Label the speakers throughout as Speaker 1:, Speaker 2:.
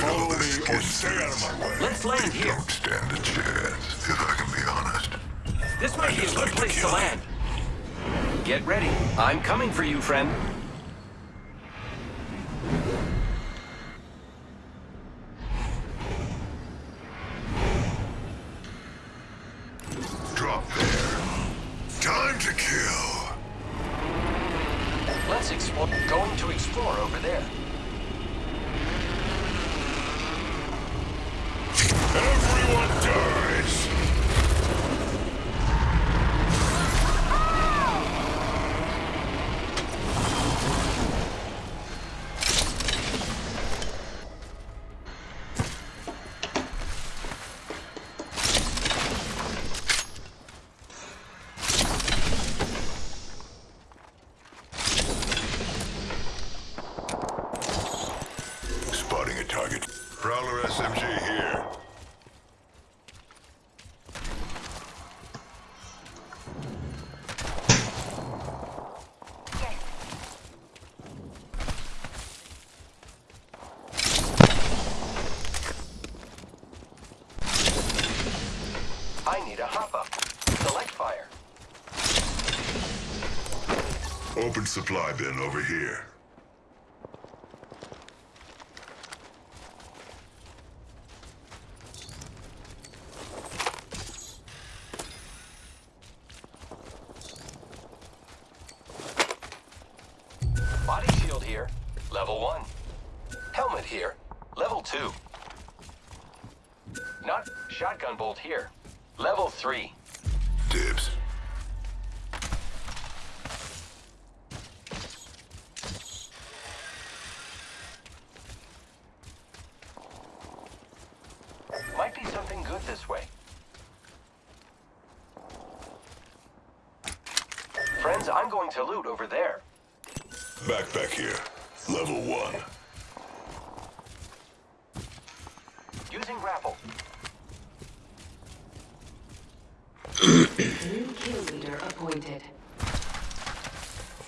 Speaker 1: Follow me or stay out of my way.
Speaker 2: Let's land here.
Speaker 3: Don't stand a chance, if I can be honest.
Speaker 2: This might be a good place to land. Get ready. I'm coming for you, friend.
Speaker 3: Open supply bin over here.
Speaker 2: Friends, I'm going to loot over there.
Speaker 3: Backpack here. Level one.
Speaker 2: Using grapple.
Speaker 4: New kill leader appointed.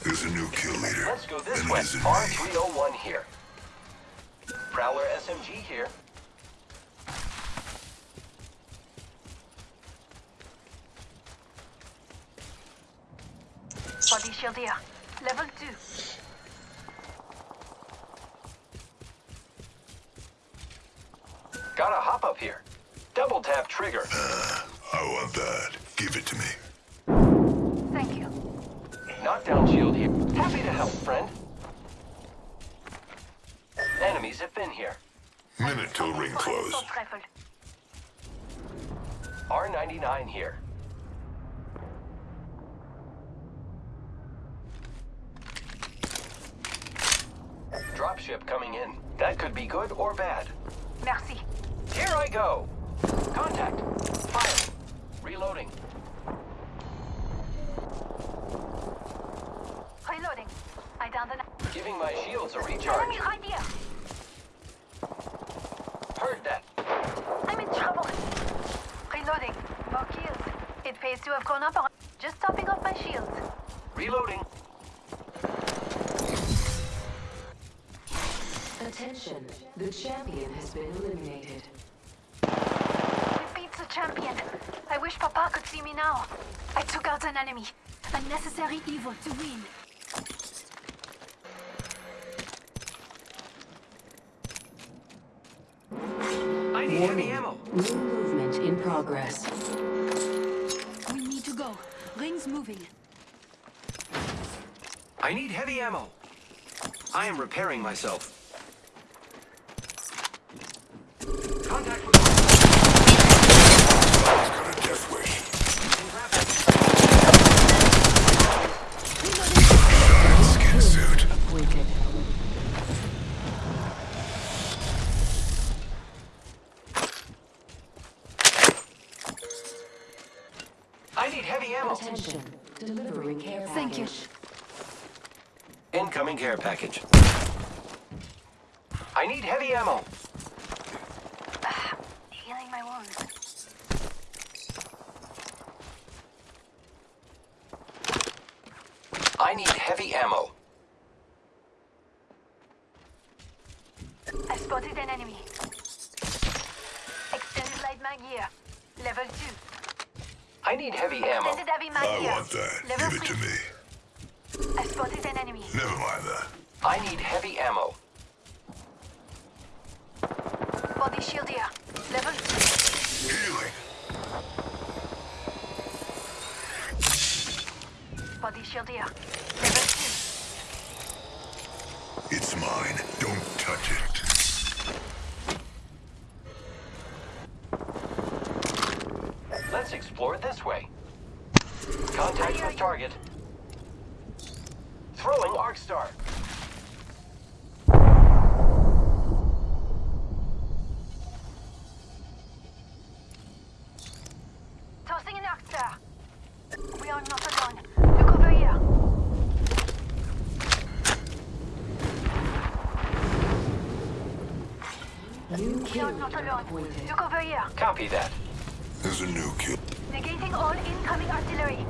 Speaker 3: There's a new kill leader.
Speaker 2: Let's go this
Speaker 3: and
Speaker 2: way.
Speaker 3: it isn't me.
Speaker 2: R301 here. Prowler SMG here.
Speaker 5: Body shield here. Level 2.
Speaker 2: Gotta hop up here. Double tap trigger.
Speaker 3: Uh, I want that. Give it to me.
Speaker 5: Thank you.
Speaker 2: Knockdown shield here. Happy to help, friend. Enemies have been here.
Speaker 3: Minute till ring close.
Speaker 2: R99 here. Dropship coming in. That could be good or bad.
Speaker 5: Merci.
Speaker 2: Here I go. Contact. Fire. Reloading.
Speaker 5: Reloading. I downed an
Speaker 2: Giving my shields a
Speaker 5: enemy
Speaker 2: recharge.
Speaker 5: right here.
Speaker 2: Heard that.
Speaker 5: I'm in trouble. Reloading. More kills. It pays to have gone up or just topping off my shields.
Speaker 2: Reloading.
Speaker 4: Attention, the champion has been eliminated.
Speaker 5: We beat the champion. I wish Papa could see me now. I took out an enemy. A necessary evil to win.
Speaker 2: I need heavy ammo.
Speaker 4: New movement in progress.
Speaker 5: We need to go. Rings moving.
Speaker 2: I need heavy ammo. I am repairing myself. Contact with
Speaker 3: It's got a death wish. Skin suit.
Speaker 4: Appointed.
Speaker 2: I need heavy ammo.
Speaker 4: Attention, delivering care
Speaker 5: Thank you.
Speaker 4: package.
Speaker 2: Incoming care package. I need heavy ammo.
Speaker 5: Healing my wounds.
Speaker 2: I need heavy ammo.
Speaker 5: I spotted an enemy. Extended light mag here. Level 2.
Speaker 2: I need heavy ammo.
Speaker 5: Extended heavy mag
Speaker 3: I want that.
Speaker 5: Level
Speaker 3: Give it to me.
Speaker 5: I spotted an enemy.
Speaker 3: Never mind that.
Speaker 2: I need heavy ammo.
Speaker 5: Body shield here. Level 2.
Speaker 3: Healing.
Speaker 5: Body shield here. Level 2.
Speaker 3: It's mine. Don't touch it.
Speaker 2: Let's explore this way. Contact with target. Throwing Arcstar.
Speaker 5: Tossing an arc star. We are not alone. Look over here.
Speaker 4: New
Speaker 5: We are not alone.
Speaker 4: appointed.
Speaker 5: Look over here.
Speaker 2: Copy that.
Speaker 3: There's a new kill.
Speaker 5: Negating all incoming artillery.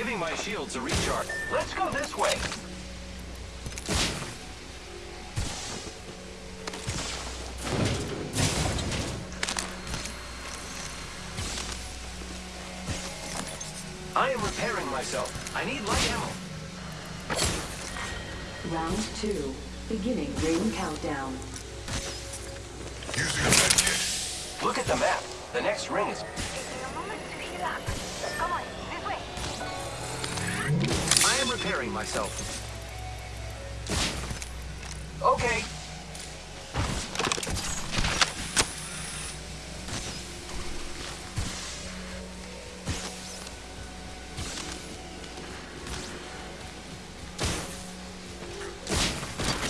Speaker 2: Giving my shields a recharge. Let's go this way. I am repairing myself. I need light ammo.
Speaker 4: Round two. Beginning ring countdown.
Speaker 3: Using a medkit.
Speaker 2: Look at the map. The next ring is... myself. Okay.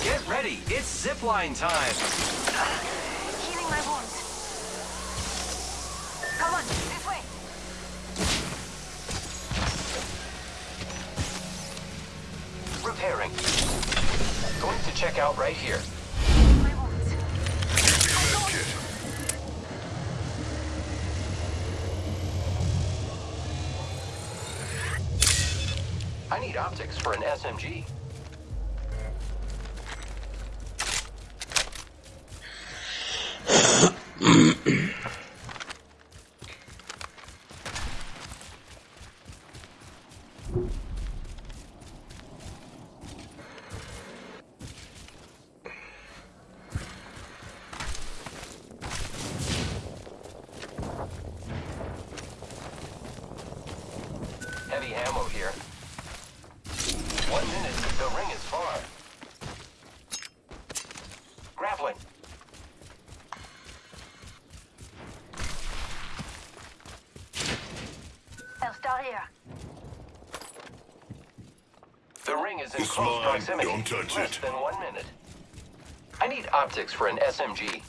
Speaker 2: Get ready. It's zipline time. Check out right here. I need optics for an SMG. Heavy ammo here. One minute, the ring is far. Grappling.
Speaker 5: I'll start here.
Speaker 2: The ring is in
Speaker 3: It's
Speaker 2: close
Speaker 3: mine.
Speaker 2: proximity.
Speaker 3: Don't touch
Speaker 2: Less
Speaker 3: it.
Speaker 2: than one minute. I need optics for an SMG.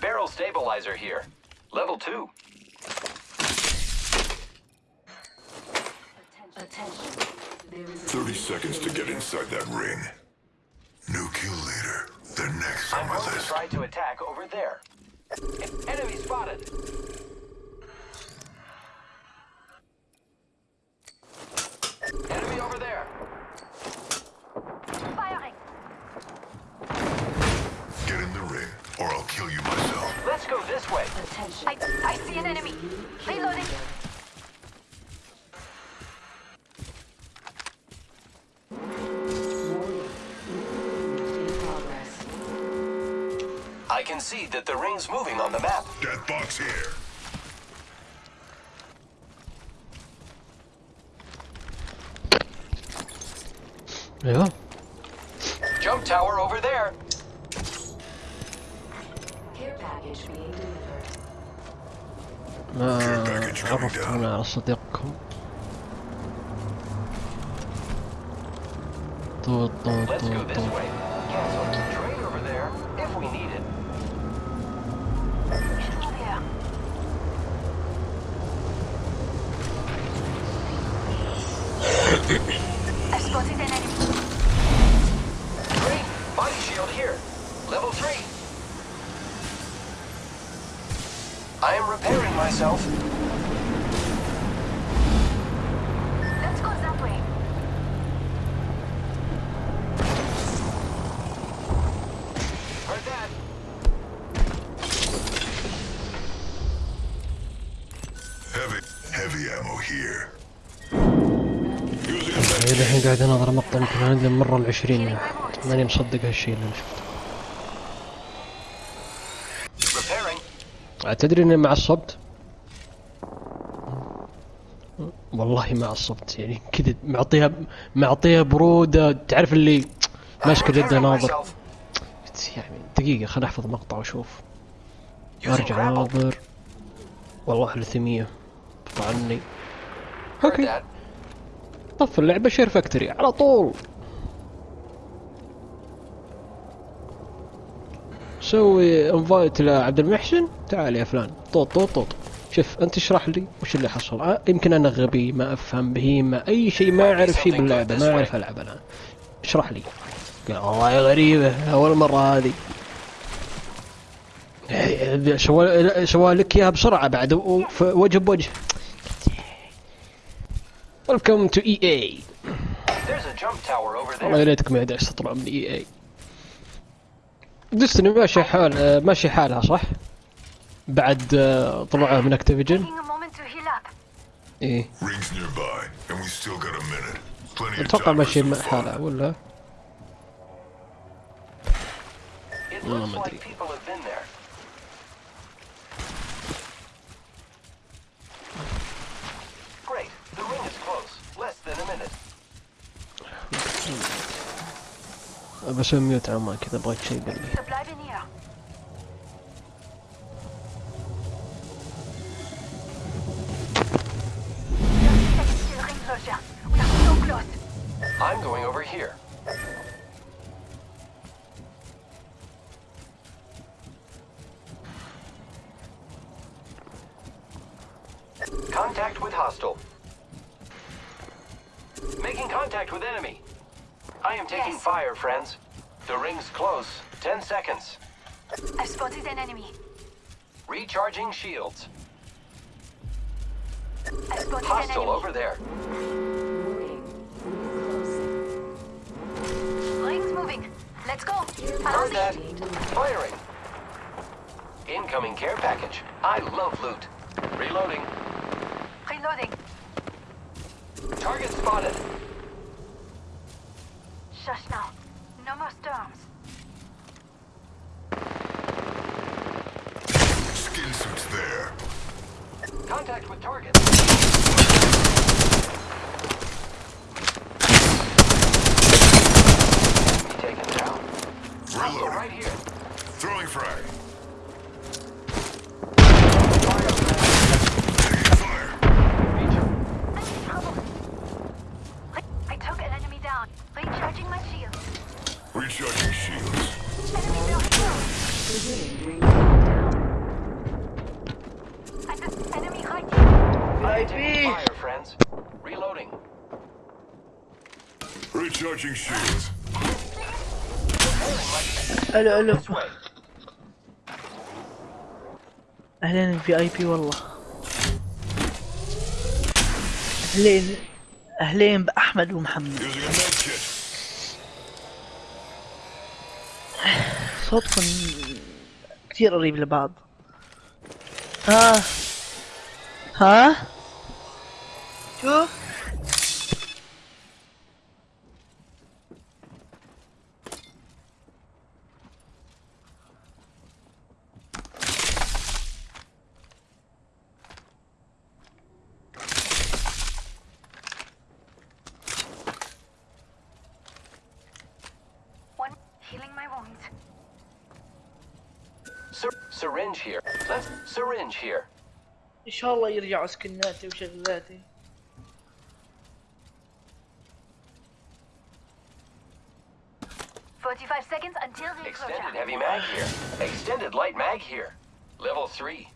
Speaker 2: Barrel stabilizer here. Level two.
Speaker 4: Attention. There is
Speaker 3: 30 seconds to get inside that ring.
Speaker 5: see
Speaker 2: that the ring's moving on the map.
Speaker 3: Death box here.
Speaker 6: Yeah.
Speaker 2: Jump tower over there.
Speaker 4: Care package being delivered.
Speaker 2: Uh, coming down. Alltså, det kom. Då, då. Repairing myself.
Speaker 5: Let's go that way.
Speaker 2: Heard that.
Speaker 3: Heavy, heavy ammo here.
Speaker 6: هي الحين قاعد أناظر مقطع يمكن عندي المرة العشرين ماني مصدق هالشيء اللي شفته تدري إني ما عصبت والله ما عصبت يعني كذا معطيها معطيها برودة تعرف اللي
Speaker 2: ماسكة
Speaker 6: جدة
Speaker 2: ناظر.
Speaker 6: يعني دقيقة خليني أحفظ مقطع وأشوف.
Speaker 2: وارجع
Speaker 6: ناظر. والله 300 طعني
Speaker 2: أوكي.
Speaker 6: طف اللعبة شير فاكتوري على طول. سوي انفايت لعبد المحسن. تعال يا فلان. طوط طوط طوط. شوف أنت اشرح لي وش اللي حصل. آه، يمكن أنا غبي ما أفهم بهيمة أي شيء ما أعرف شيء باللعبة ما أعرف ألعب أنا. اشرح لي. قال والله غريبة أول مرة هذه. إيه، سوى سوى لك إياها بسرعة بعد وجه بوجه. Welcome to EA
Speaker 2: There's a jump tower over
Speaker 6: والله. يا ليتك ما يدعس تطلع من اي اي ديستني ماشي حال ماشي حالها صح؟ بعد آه، طلعوها من اكتيفيجن
Speaker 3: إيه. أتوقع
Speaker 6: ماشي حالها ولا؟ والله ما
Speaker 2: أدري.
Speaker 6: بسوي ميوت عمان كذا بغيت شيء قال لي
Speaker 5: Wir bleiben hier. Seconds till ring closure. We are so close.
Speaker 2: I'm going over here. Contact with hostile. Making contact with enemy. I am taking
Speaker 5: Yes.
Speaker 2: fire, friends. The ring's close. Ten seconds.
Speaker 5: I've spotted an enemy.
Speaker 2: Recharging shields.
Speaker 5: I've spotted an
Speaker 2: Hostile
Speaker 5: enemy.
Speaker 2: over there.
Speaker 5: Rings moving. Let's go.
Speaker 2: Heard that. Firing. Incoming care package. I love loot. Reloading.
Speaker 5: Reloading.
Speaker 2: Target spotted.
Speaker 5: Shush now. No more storms.
Speaker 3: Skin suits there.
Speaker 2: Contact with target. Enemy taken down. Hostile
Speaker 3: Reloading.
Speaker 2: right here.
Speaker 3: Throwing frag.
Speaker 2: ألو ألو.
Speaker 7: أهلين في آي بي والله. أهلين أهلين بأحمد ومحمد. صوتكم كثير قريب لبعض. ها ها؟ شو؟
Speaker 5: healing my wounds.
Speaker 2: Syr- syringe here. Let's syringe here.
Speaker 7: ان شاء الله يرجعوا سكناتي وشغلاتي
Speaker 5: Forty-five seconds until the
Speaker 2: Extended
Speaker 5: enclosure.
Speaker 2: heavy mag here. Extended light mag here. Level 3.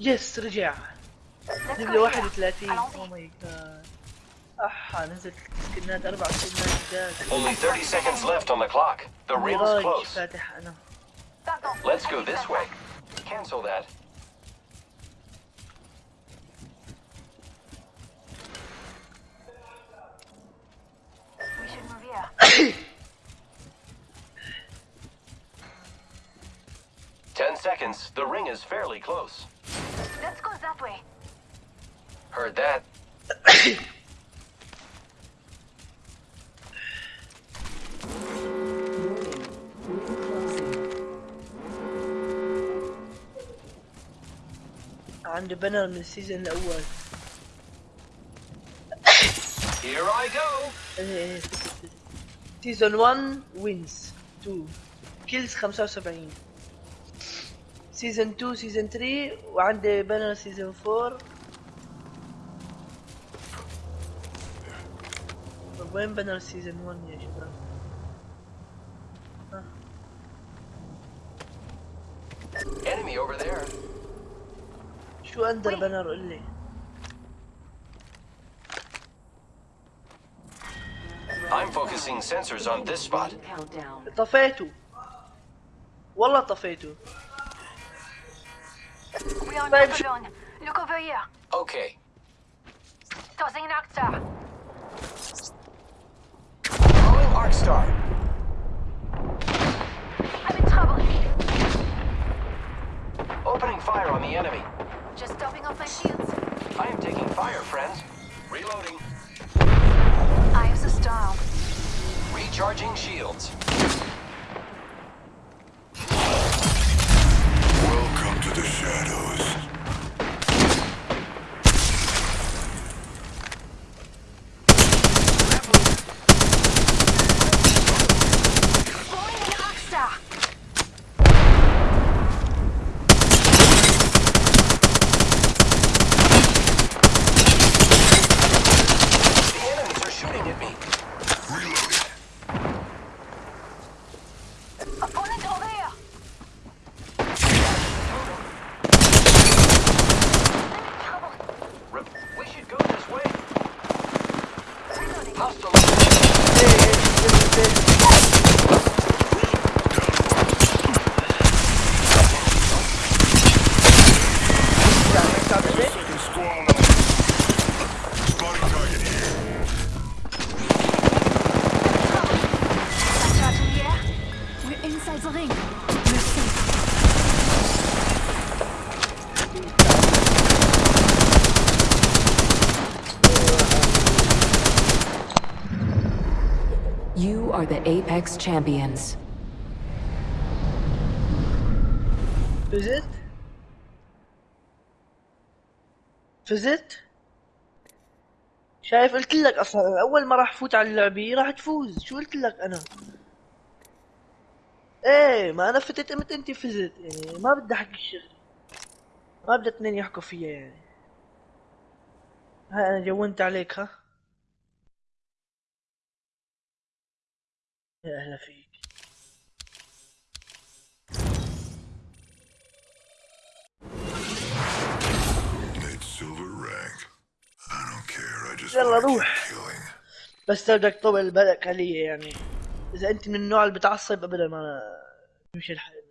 Speaker 7: يس رجع
Speaker 5: Let's
Speaker 7: نزل
Speaker 5: go
Speaker 7: 31
Speaker 5: Allons-y.
Speaker 7: او ماي جاد احا نزلت سكنات اربع سكنات جاد
Speaker 2: Only 30 seconds left on the clock. The ring's
Speaker 7: ميراج
Speaker 2: close.
Speaker 7: فاتح انا
Speaker 5: Pardon.
Speaker 2: Let's go
Speaker 5: Allez,
Speaker 2: this
Speaker 5: ça
Speaker 2: way.
Speaker 5: va.
Speaker 2: Cancel that.
Speaker 5: We should move here.
Speaker 2: Ten seconds. The ring is fairly close.
Speaker 5: Let's go that way.
Speaker 2: Heard that.
Speaker 7: عنده بنر من السيزون الاول
Speaker 2: Here I go.
Speaker 7: إيه، سيزون 1 وينز 2 كيلز 75 سيزون 2 سيزون 3 وعنده بنر سيزون 4 طب وين بنر سيزون 1 يا شباب؟
Speaker 2: Enemy over there.
Speaker 7: شو اندر بنر قول لي؟
Speaker 2: I'm focusing sensors on this spot.
Speaker 4: Countdown.
Speaker 7: طفيته والله طفيته
Speaker 5: We are
Speaker 7: Babe,
Speaker 5: not
Speaker 7: sh-
Speaker 5: alone. Look over here.
Speaker 2: Okay.
Speaker 5: Tossing an arc star.
Speaker 2: Calling Arcstar.
Speaker 5: I'm in trouble.
Speaker 2: Opening fire on the enemy.
Speaker 5: Just topping off my shields.
Speaker 2: I am taking fire, friends. Reloading.
Speaker 5: Eye of the storm.
Speaker 2: Recharging shields.
Speaker 3: Welcome to the shadows.
Speaker 8: Apex Champions.
Speaker 7: فزت؟ فزت؟ شايف قلت لك أصلا أول ما راح فوت على اللعبة راح تفوز شو قلت لك أنا إيه ما أنا فتت متى أنت فزت يعني ما بدي أحكي الشغل ما بدي اثنين يحكوا فيا يعني هاي أنا جونت عليك ها
Speaker 3: care. I just
Speaker 7: يلا روح. بس بدك تطول بالك علي يعني إذا أنت من النوع اللي بتعصب ابدا ما تمشي الحال